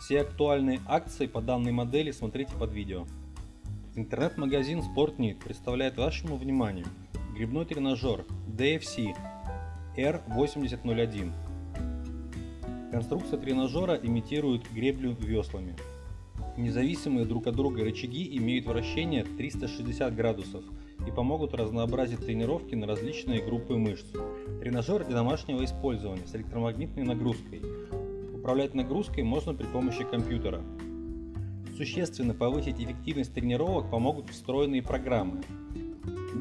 Все актуальные акции по данной модели смотрите под видео. Интернет-магазин Sportnit представляет вашему вниманию грибной тренажер DFC R8001. Конструкция тренажера имитирует греблю веслами. Независимые друг от друга рычаги имеют вращение 360 градусов и помогут разнообразить тренировки на различные группы мышц. Тренажер для домашнего использования с электромагнитной нагрузкой. Управлять нагрузкой можно при помощи компьютера. Существенно повысить эффективность тренировок помогут встроенные программы.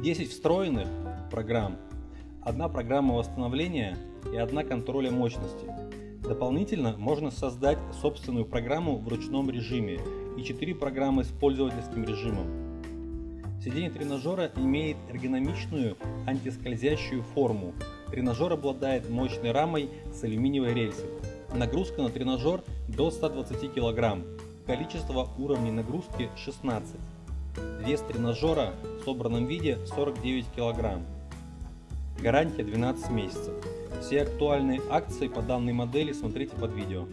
10 встроенных программ, одна программа восстановления и одна контроля мощности. Дополнительно можно создать собственную программу в ручном режиме и 4 программы с пользовательским режимом. Сиденье тренажера имеет эргономичную антискользящую форму. Тренажер обладает мощной рамой с алюминиевой рельсой. Нагрузка на тренажер до 120 кг. Количество уровней нагрузки 16. Вес тренажера в собранном виде 49 кг. Гарантия 12 месяцев. Все актуальные акции по данной модели смотрите под видео.